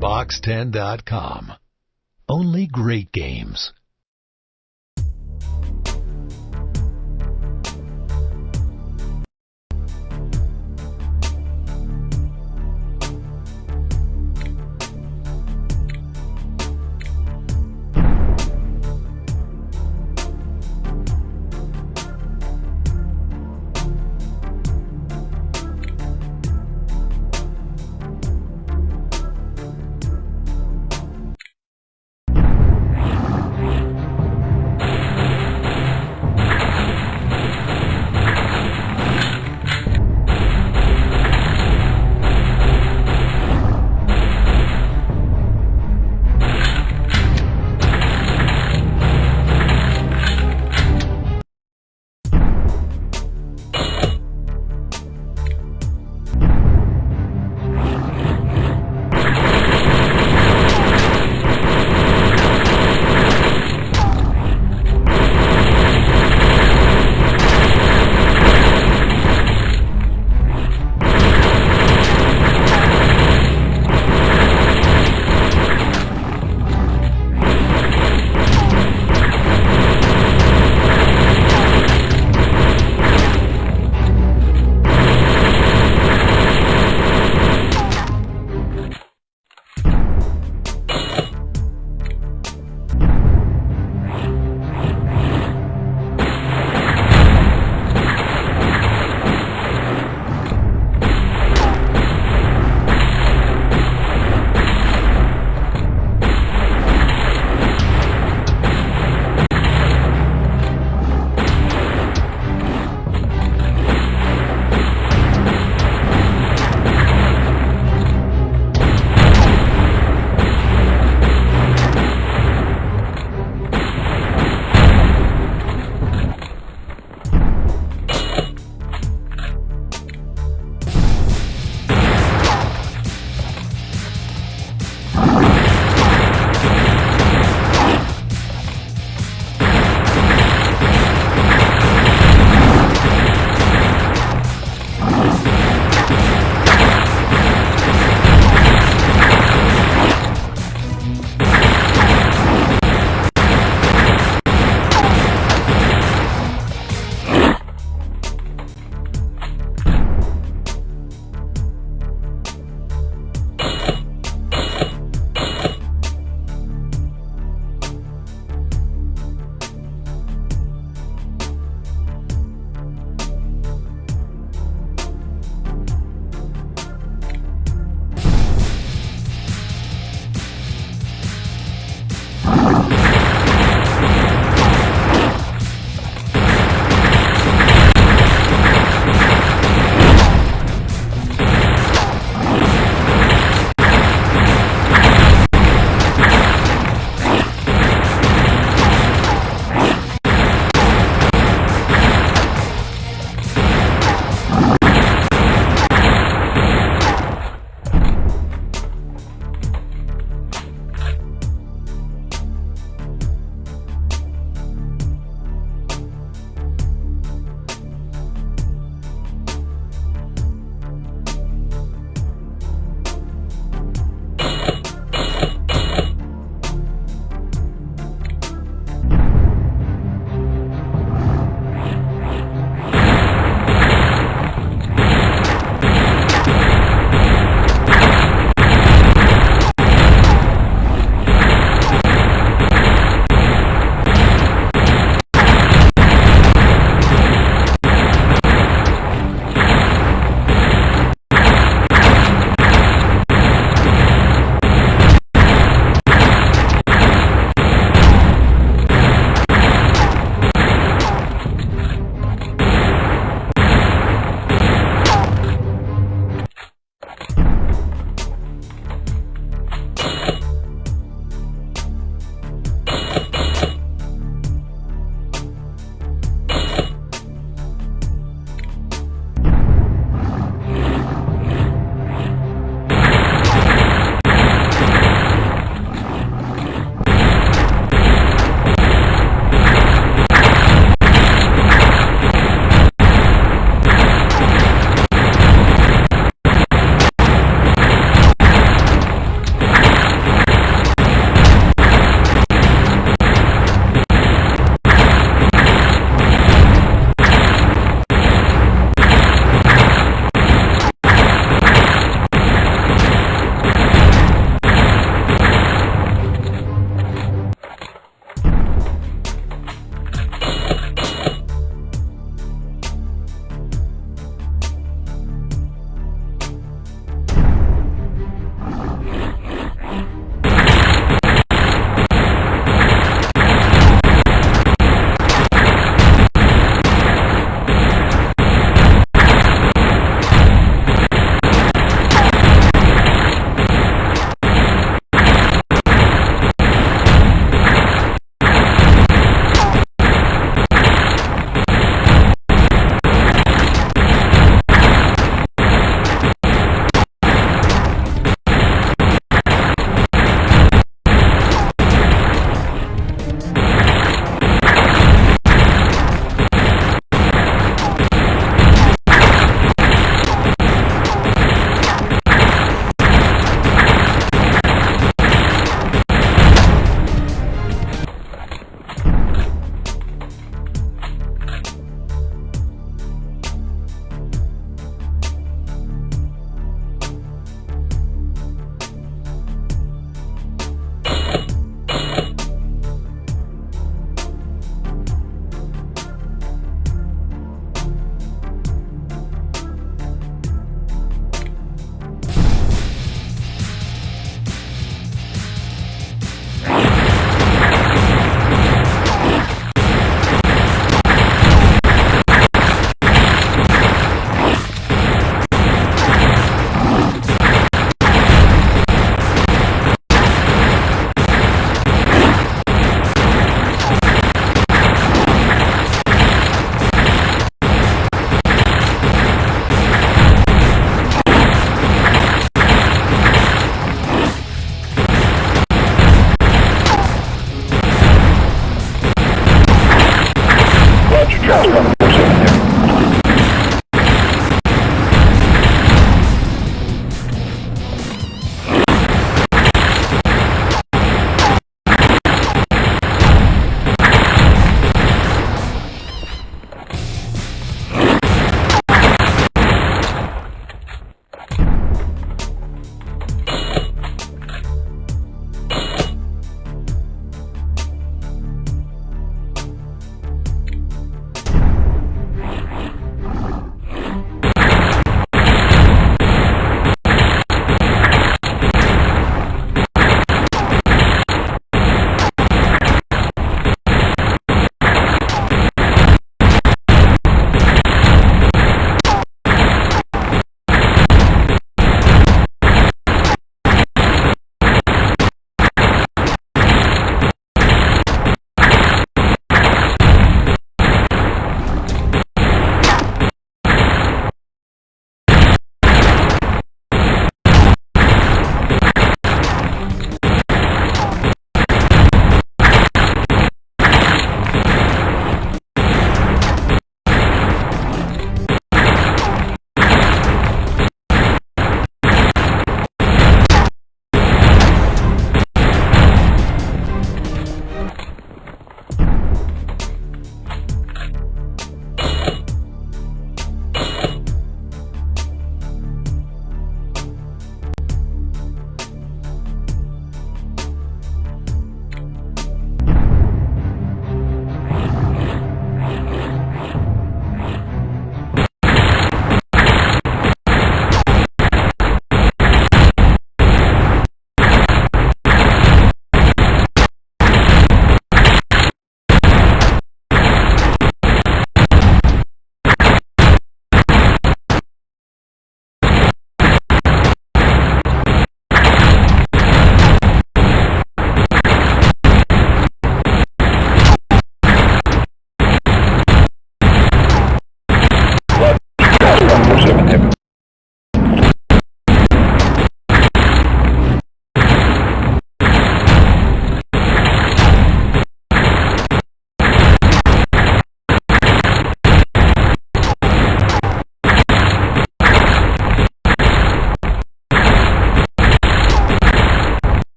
Box10.com. Only great games.